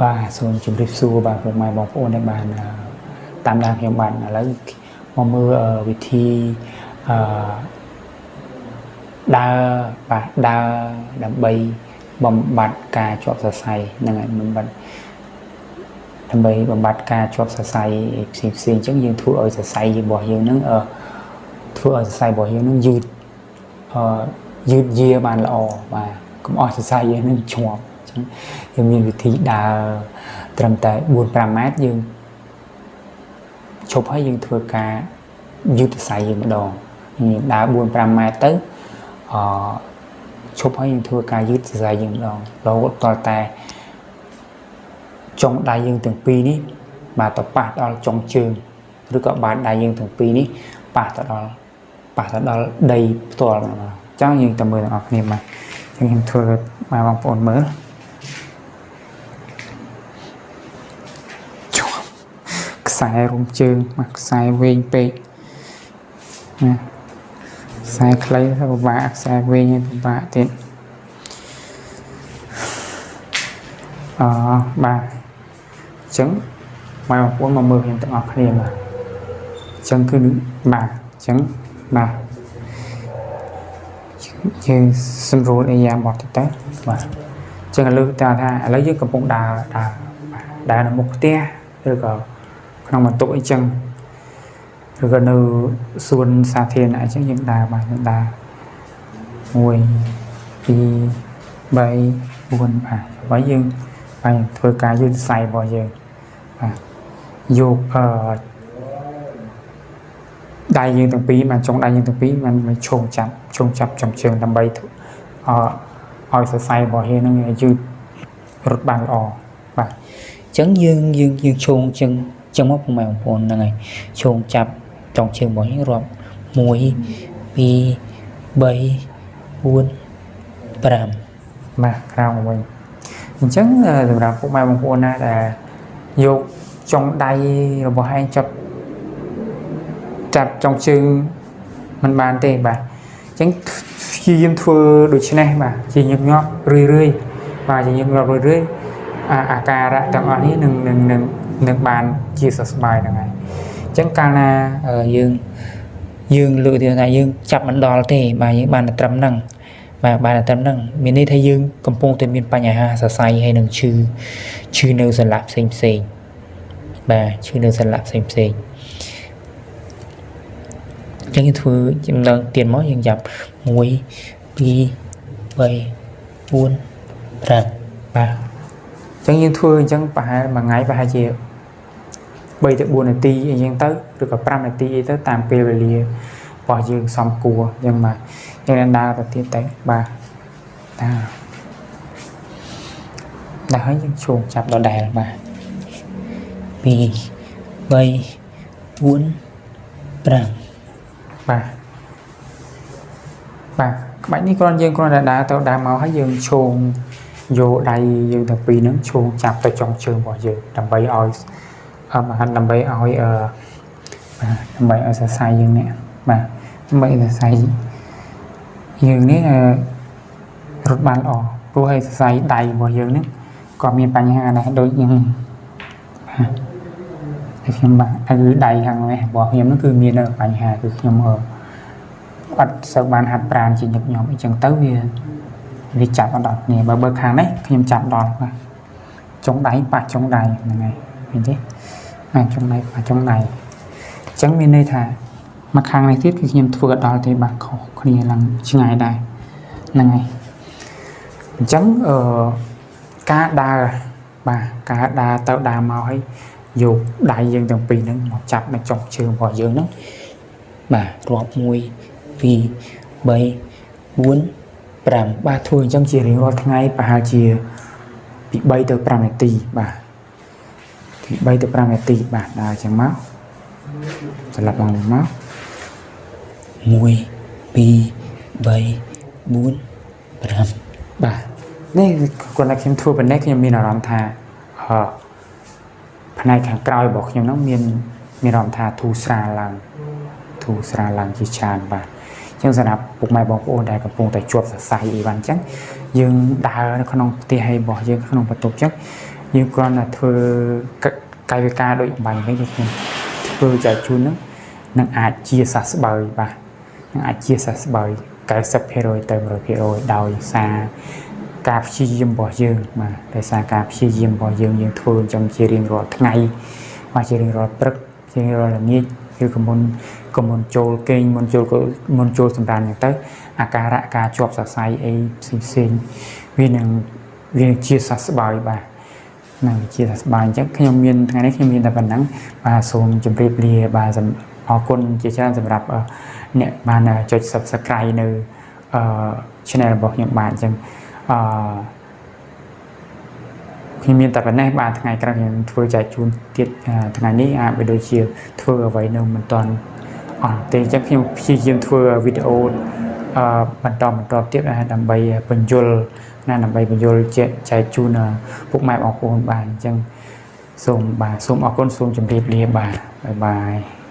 បាទសូមជម្រាបសួរបាទពុកម៉ែបងប្អូនដែលបានតាមដានខ្ញុំបានឥឡូវមកមើលវិធីអឺដើរបាទដើរដើម្បីបំបត្តិការជាប់សរសៃហ្នឹងហើយបំបត្តិដើម្បីបំបត្តិការជាប់សរសៃផ្សេងផ្សេងអញ្ចឹងយើងធ្វើឲ្យសរសៃរបស់យើងហ្នឹងអឺធ្វើឲ្យសរសៃរបស់យើងហ្នឹងយឺតអឺយឺតយាបានល្អបាទកុំអស់សរសៃយើងហ្នឹងជាប់ ចឹងយើងមានវិធីដើរត្រឹមតែ4 5ម៉ែត្រយើងឈប់ហើយយើងធ្វើការយឺតសរសៃយើងម្ដងយើងដើរ4 5ម៉ែត្រទៅអឈប់ហើយយើងធ្វើការយឺតសរសៃយើងម្ដងរហូតដល់តែចុងដៃយើងទាំងពីរនេះបាទទៅប៉ះដល់ចុងជើងឬក៏បាតដៃយើងទាំងពីរនេះប៉ះទៅដល់ប៉ះទៅដល់ដីផ្ទាល់ចឹងយើងទៅមើលទាំងអស់គ្នាមកចឹងខ្ញុំធ្វើឲ្យបងប្អូនមើលខ្សែរុំជើងមកខ្សែវែងពេកណាខ្សែខ្លីទៅពិបាកខ្សែវែងឲ្យពិបាកទៀតអបាទអញ្ចឹងមកបងប្អូនមកមើលខ្ញុំទាំងអស់គ្នាបាទអញ្ចឹងគឺបាទអញ្ចឹងបាទយើងសម្រួលអីយ៉ាងបត់ទៅបាទអញ្ចឹងឥឡូវតើថាឥឡូវយើងកំពុងដើរដើរដើរនៅមុខផ្ទះឬក៏ ក្នុងបន្ទប់អីចឹងឬក៏នៅសួនសាធារណៈអញ្ចឹងយើងដើរបាទយើងដើរ1 2 3 4បាទបើយើងបាទធ្វើការយឺតខ្សែរបស់យើងបាទយកអឺដៃយើងទាំងពីរបានចុងដៃយើងទាំងពីរបានឈោងចាប់ឈោងចាប់ចំជើងដើម្បីអឲ្យសរសៃរបស់យើងនឹងយឺតរត់បានល្អបាទអញ្ចឹងយើងយើងយើងឈោងជើង ចឹងមកពុកម៉ែបងប្អូនហ្នឹងហើយឈោងចាប់ចុងជើងរបស់យើងរាប់1 2 3 4 5បាទក្រោមវិញអញ្ចឹងសម្រាប់ពុកម៉ែបងប្អូនណាដែលយកចុងដៃរបស់ឯងចាប់ចាប់ចុងជើងมันបានទេបាទអញ្ចឹងព្យាយាមធ្វើដូចនេះបាទជាញឹកញាប់រឿយរឿយបាទជាញឹកញាប់រឿយរឿយអាការៈទាំងអស់នេះនឹងនឹងនឹង នឹងបានជាសះស្បើយហ្នឹងហើយអញ្ចឹងកាលណាយើងយើងលើកទៀតថាយើងចាប់មិនដល់ទេបាទយើងបានតែត្រឹមហ្នឹងបាទបានតែត្រឹមហ្នឹងមានន័យថាយើងកំពុងតែមានបញ្ហាសរសៃហើយនឹងឈឺឈឺនៅសន្លាក់ផ្សេងផ្សេងបាទឈឺនៅសន្លាក់ផ្សេងផ្សេងអញ្ចឹងយើងធ្វើចំណងទៀតមកយើងចាប់1 2 3 4 5បាទអញ្ចឹងយើងធ្វើអញ្ចឹងប្រហែលមួយថ្ងៃប្រហែលជា 3ទៅ4នាទីអីចឹងទៅឬក៏5នាទីអីទៅតាមពេលវេលារបស់យើងសំគួរអញ្ចឹងបាទយើងដើរទៅទៀតទៅបាទតាដល់ហើយយើងឈោងចាប់ដដែលបាទ2 3 4 5បាទបាទក្បាច់នេះគ្រាន់យើងគ្រាន់តែដើរទៅដើរមកហើយយើងឈោងយកដៃយើងទាំងពីរហ្នឹងឈោងចាប់ទៅចុងជើងរបស់យើងដើម្បីឲ្យ បាទដើម្បីឲ្យអឺបាទដើម្បីឲ្យសរសៃយើងនេះបាទដើម្បីសរសៃយើងនេះរត់បានល្អព្រោះឲ្យសរសៃដៃរបស់យើងនេះក៏មានបញ្ហាដែរដូចខ្ញុំបាទខ្ញុំបាទគឺដៃខាងនេះរបស់ខ្ញុំនោះគឺមានបញ្ហាគឺខ្ញុំអឺអត់សូវបានហាត់ប្រាណជាញឹកញាប់អីចឹងទៅវាវាចាប់អត់ដល់គ្នាបើបើខាងនេះខ្ញុំចាប់ដល់បាទចុងដៃប៉ះចុងដៃហ្នឹងហើយឃើញទេ អាចចុងដៃប៉ះចុងដៃអញ្ចឹងមានន័យថាមកខាងនេះទៀតគឺខ្ញុំធ្វើអត់ដល់ទេបាទខុសគ្នាឡើងឆ្ងាយដែរហ្នឹងហើយអញ្ចឹងអឺការដើរបាទការដើរទៅដើរមកហើយយកដៃយើងទាំងពីរហ្នឹងមកចាប់នៅចុងជើងរបស់យើងហ្នឹងបាទរាប់1 2 3 4 5បាទធ្វើអញ្ចឹងជារៀងរាល់ថ្ងៃប្រហែលជាពី3ទៅ5នាទីបាទពី 3ទៅ5នាទីបាទដើរអញ្ចឹងមកស្លាប់ឡើងមក1 2 3 4 5បាទនេះគាត់តែខ្ញុំធ្វើប៉ុណ្ណេះខ្ញុំមានអារម្មណ៍ថាអឺផ្នែកខាងក្រោយរបស់ខ្ញុំហ្នឹងមានមានអារម្មណ៍ថាធូរស្រាលឡើងធូរស្រាលឡើងជាច្រើនបាទអញ្ចឹងសម្រាប់ពុកម៉ែបងប្អូនដែលកំពុងតែជាប់សរសៃអីវ៉ាន់អញ្ចឹងយើងដើរនៅក្នុងផ្ទះហើយរបស់យើងក្នុងបន្ទប់អញ្ចឹង យើងគ្រាន់តែធ្វើកាយវិការដូចអំបញ្ញវិញខ្ញុំធ្វើចែកជូនហ្នឹងនឹងអាចជាសះស្បើយបាទនឹងអាចជាសះស្បើយ90%ទៅ100%ដោយសារការព្យាយាមរបស់យើងបាទដោយសារការព្យាយាមរបស់យើងយើងធ្វើអញ្ចឹងជារៀងរាល់ថ្ងៃបាទជារៀងរាល់ព្រឹកជារៀងរាល់ល្ងាចឬក៏មុនក៏មុនចូលគេងមុនចូលមុនចូលសម្រាប់ហ្នឹងទៅអាការៈការជាប់សរសៃអីផ្សេងផ្សេងវានឹងវាជាសះស្បើយបាទ នឹងជាសះស្បើយអញ្ចឹងខ្ញុំមានថ្ងៃនេះខ្ញុំមានតែប៉ុណ្ណឹងបាទសូមជម្រាបលាបាទអរគុណជាច្រើនសម្រាប់អ្នកបានចុច Subscribe នៅអឺ channel របស់ខ្ញុំបាទអញ្ចឹងអឺខ្ញុំមានតែប៉ុណ្ណេះបាទថ្ងៃក្រោយខ្ញុំធ្វើចែកជូនទៀតថ្ងៃនេះអាចបីដូចជាធ្វើអ្វីនៅមិនទាន់អត់ទេអញ្ចឹងខ្ញុំព្យាយាមធ្វើវីដេអូអឺ បន្តបន្តទៀតដើម្បីបញ្យលណាដើម្បីបញ្យលចែកជូនពុកម៉ែបងប្អូនបាទអញ្ចឹងសូមបាទសូមអរគុណសូមជម្រាបលាបាទបាយបាយ